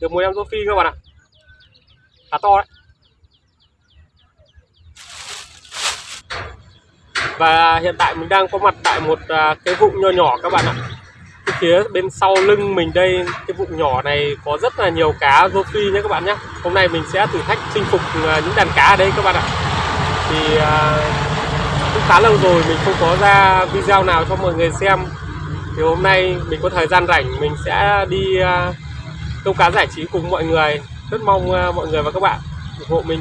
được một em rô phi các bạn ạ. Khá to đấy. Và hiện tại mình đang có mặt tại một à, cái vụng nho nhỏ các bạn ạ. Cái phía bên sau lưng mình đây cái vụng nhỏ này có rất là nhiều cá rô phi nhé các bạn nhé. Hôm nay mình sẽ thử thách chinh phục à, những đàn cá ở đây các bạn ạ. Thì à, cũng khá lâu rồi mình không có ra video nào cho mọi người xem. Thì hôm nay mình có thời gian rảnh mình sẽ đi uh, câu cá giải trí cùng mọi người. Rất mong à, mọi người và các bạn ủng hộ mình.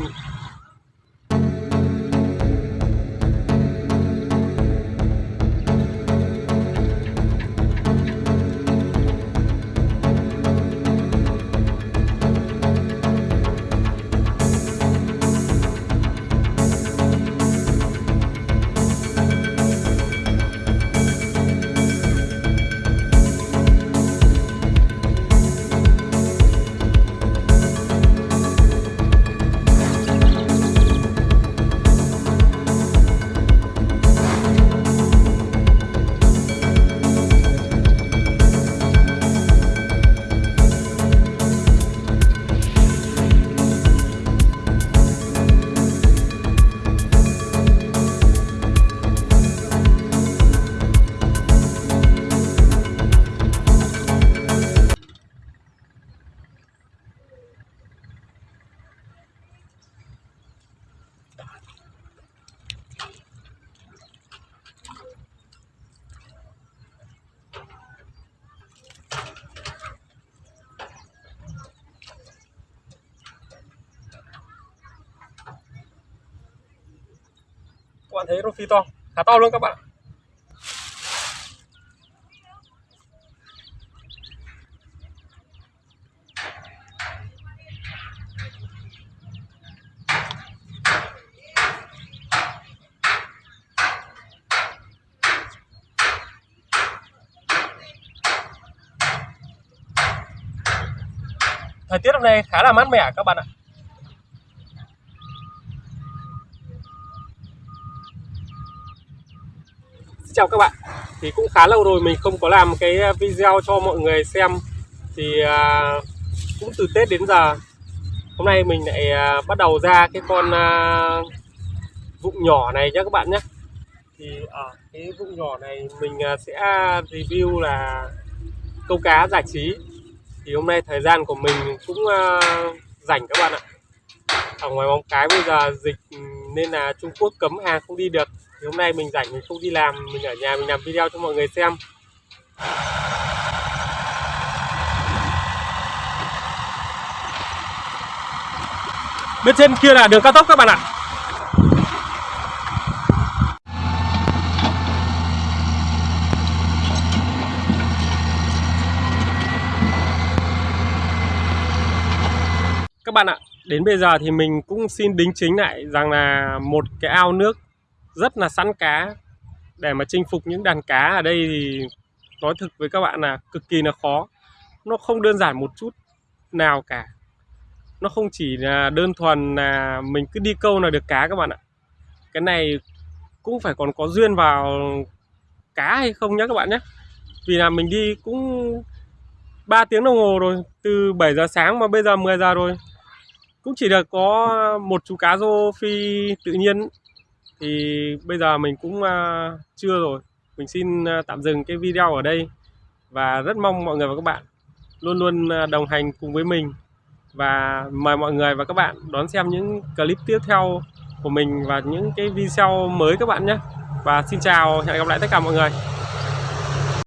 Các bạn thấy rô phi to, khá to luôn các bạn thời tiết hôm nay khá là mát mẻ các bạn ạ. Xin chào các bạn. Thì cũng khá lâu rồi mình không có làm cái à, video cho mọi người xem. Thì à, cũng từ Tết đến giờ hôm nay mình lại à, bắt đầu ra cái con à, vụng nhỏ này nhé các bạn nhé thì ở cái vụng nhỏ này mình à, sẽ review là câu cá giải trí. Thì hôm nay thời gian của mình cũng à, rảnh các bạn ạ. Ở ngoài bóng cái bây giờ dịch ừ, nên là Trung Quốc cấm hàng không đi được thì hôm nay mình rảnh mình không đi làm, mình ở nhà mình làm video cho mọi người xem. Bên trên kia là đường cao tốc các bạn ạ. Các bạn ạ, đến bây giờ thì mình cũng xin đính chính lại rằng là một cái ao nước rất là săn cá. Để mà chinh phục những đàn cá ở đây thì nói thực với các bạn là cực kỳ là khó. Nó không đơn giản một chút nào cả. Nó không chỉ là đơn thuần là mình cứ đi câu là được cá các bạn ạ. Cái này cũng phải còn có duyên vào cá hay không nhé các bạn nhé vì là mình đi cũng 3 tiếng đồng hồ rồi, từ 7 giờ sáng mà bây giờ 10 giờ rồi. Cũng chỉ được có một chú cá rô phi tự nhiên thì bây giờ mình cũng à, uh, chưa rồi. Mình xin uh, tạm dừng cái video ở đây. Và rất mong mọi người và các bạn luôn luôn uh, đồng hành cùng với mình. Và mời mọi người và các bạn đón xem những clip tiếp theo của mình và những cái video mới các bạn nhé. Và xin chào hẹn gặp lại tất cả mọi người.